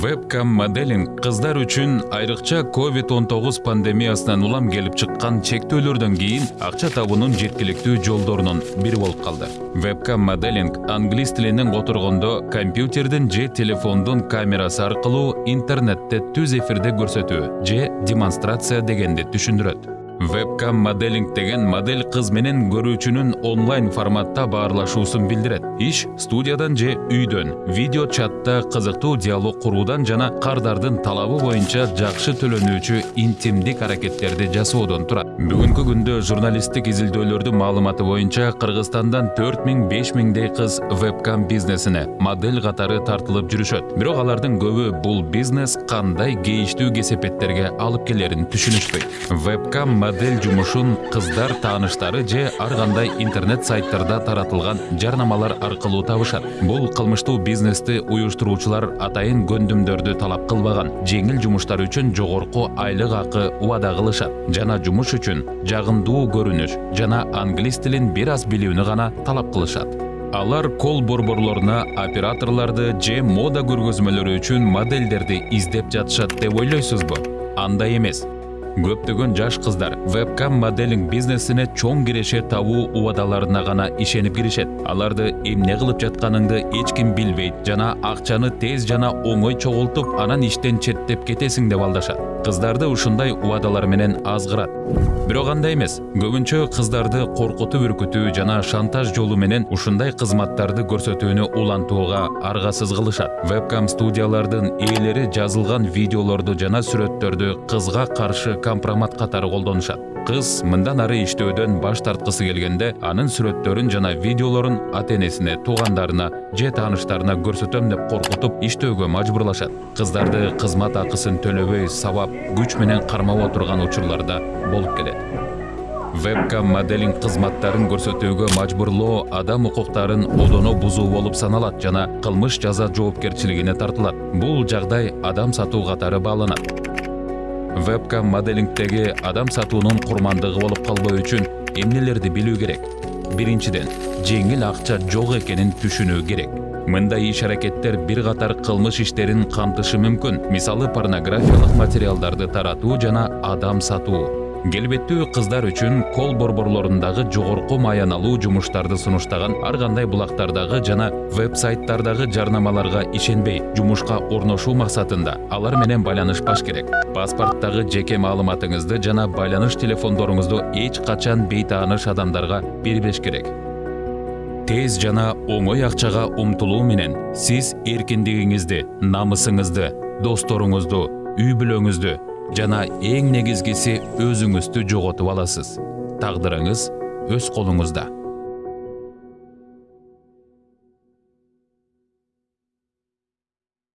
вебкам моделинг кыздар үчүн айрыкча covid 19 пандемиясынан улам келип чыккан чектөөлөрдөн кийин акча табуунун жеткиликтүү жолдорунун бири болуп калды вебкам моделинг англис тилинен которгондо компьютердин же телефондун камерасы аркылуу интернетте түз эфирде көрсөтүү же демонстрация дегенди түшүндүрөт вебкам моделинг деген модель кыз менен көрүүчүнүн онлайн форматта баарлашуусун билдирет иш студиядан же үйдөн видео чатта кызыктуу диалог куруудан жана кардардын талабы боюнча жакшы төлөнүүчү интимдик аракеттерди жасоодон турат бүгүнкү күндө журналисттик изилдөөлөрдүн маалыматы боюнча кыргызстандан төрт миң беш миңдей кыз вебкам бизнесине модель катары тартылып жүрүшөт бирок алардын көбү бул бизнес кандай кейиштүү кесепеттерге алып келерин түшүнүшпөйт вебкам модель жумушун кыздар тааныштары же ар кандай интернет сайттарда таратылган жарнамалар аркылуу табышат бул кылмыштуу бизнести уюштуруучулар атайын көндүмдөрдү талап кылбаган жеңил жумуштар үчүн жогорку айлык акы убада кылышат жана жумуш үчүн жагымдуу көрүнүш жана англис тилин бир аз билүүнү гана талап кылышат алар кол борборлоруна операторлорду же мода көргөзмөлөрү үчүн модельдерди издеп жатышат деп ойлойсузбу андай эмес көптөгөн жаш кыздар вебкам моделинг бизнесине чоң киреше табуу убадаларына гана ишенип киришет. Аларды эмне кылып жатканыңды эч ким билбейт. Жана акчаны тез жана оңой чогултуп анан иштен четтеп кетесиң деп алдашат. Кыздарды ушундай убадалар менен азгырат. Бирок андай эмес көбүнчө кыздарды коркутуп үркүтүү жана шантаж жолу менен ушундай кызматтарды көрсөтүүнү улантууга аргасыз кылышат. Вебкам студиялардын ээлери жазылган видеолорду жана сүрөттөрдү кызга каршы компромат катары колдонушат кыз мындан ары иштөөдөн баш тарткысы келгенде анын сүрөттөрүн жана видеолорун ата энесине туугандарына же тааныштарына көрсөтөм деп коркутуп иштөөгө мажбурлашат. Кыздарды кызмат акысын төлөбөй сабап күч менен кармап отурган учурлар да болуп келет. Вебкам моделинг кызматтарын көрсөтүүгө мажбурлоо адам укуктарын одоно бузуу болуп саналат жана кылмыш жаза жоопкерчилигине тартылат. Бул жагдай адам сатуу катары бааланат. Вебкам моделингдеги адам сатуунун курмандыгы болуп калбоо үчүн эмнелерди билүү керек. Биринчиден жеңил акча жок экенин түшүнүү керек. Мындай иш аракеттер бир катар кылмыш иштерин камтышы мүмкүн мисалы порнографиялык материалдарды таратуу жана адам сатуу келбеттүү кыздар үчүн кол борборлорундагы жогорку маяналуу жумуштарды сунуштаган ар кандай булактардагы жана веб сайттардагы жарнамаларга ишенбей жумушка орношуу максатында алар менен байланышпаш керек. Паспорттагы жеке маалыматыңызды жана байланыш телефондоруңузду эч качан бейтааныш адамдарга бербеш керек. Тез жана оңой акчага умтулуу менен сиз эркиндигиңизди намысыңызды досторуңузду үй бүлөңүздү жана эң негизгиси өзүңүздү жоготуп аласыз. Тагдырыңыз өз колуңузда.